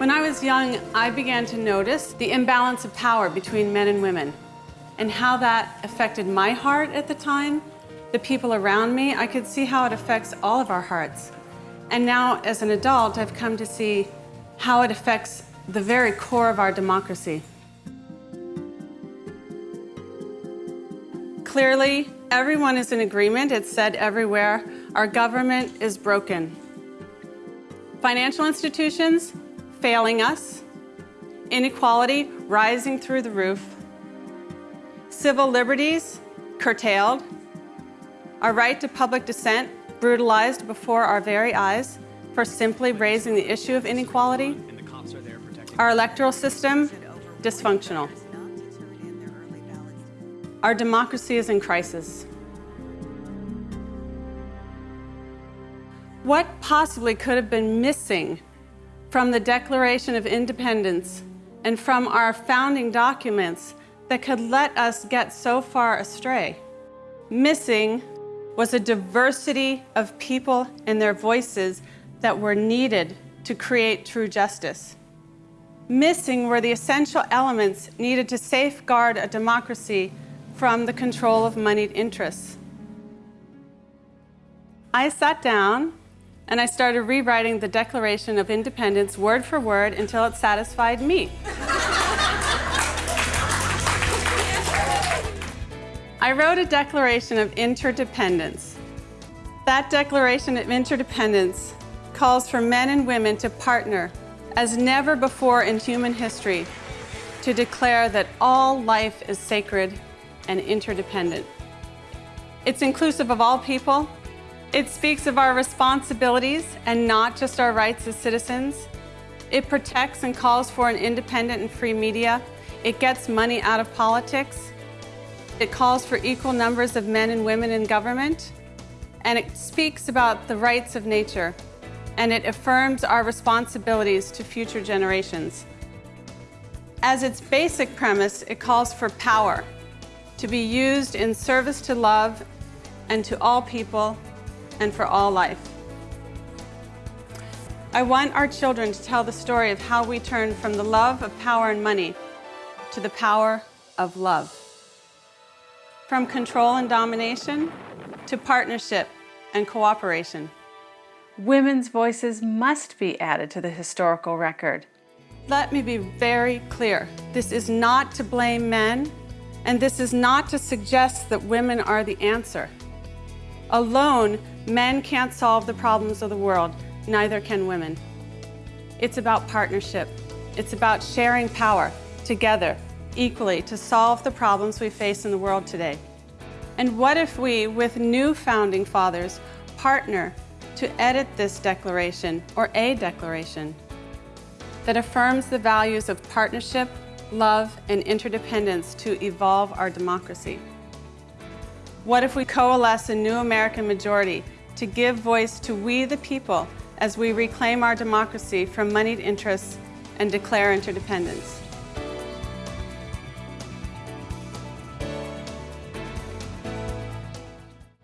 When I was young, I began to notice the imbalance of power between men and women and how that affected my heart at the time, the people around me. I could see how it affects all of our hearts. And now, as an adult, I've come to see how it affects the very core of our democracy. Clearly, everyone is in agreement. It's said everywhere. Our government is broken. Financial institutions failing us, inequality rising through the roof, civil liberties curtailed, our right to public dissent brutalized before our very eyes for simply raising the issue of inequality, our electoral system dysfunctional. Our democracy is in crisis. What possibly could have been missing from the Declaration of Independence and from our founding documents that could let us get so far astray. Missing was a diversity of people and their voices that were needed to create true justice. Missing were the essential elements needed to safeguard a democracy from the control of moneyed interests. I sat down and I started rewriting the Declaration of Independence word for word until it satisfied me. I wrote a Declaration of Interdependence. That Declaration of Interdependence calls for men and women to partner as never before in human history to declare that all life is sacred and interdependent. It's inclusive of all people, it speaks of our responsibilities and not just our rights as citizens. It protects and calls for an independent and free media. It gets money out of politics. It calls for equal numbers of men and women in government. And it speaks about the rights of nature. And it affirms our responsibilities to future generations. As its basic premise, it calls for power to be used in service to love and to all people and for all life. I want our children to tell the story of how we turn from the love of power and money to the power of love. From control and domination to partnership and cooperation. Women's voices must be added to the historical record. Let me be very clear. This is not to blame men, and this is not to suggest that women are the answer. Alone, men can't solve the problems of the world, neither can women. It's about partnership. It's about sharing power together, equally, to solve the problems we face in the world today. And what if we, with new founding fathers, partner to edit this declaration, or a declaration, that affirms the values of partnership, love, and interdependence to evolve our democracy? What if we coalesce a new American majority to give voice to we the people as we reclaim our democracy from moneyed interests and declare interdependence?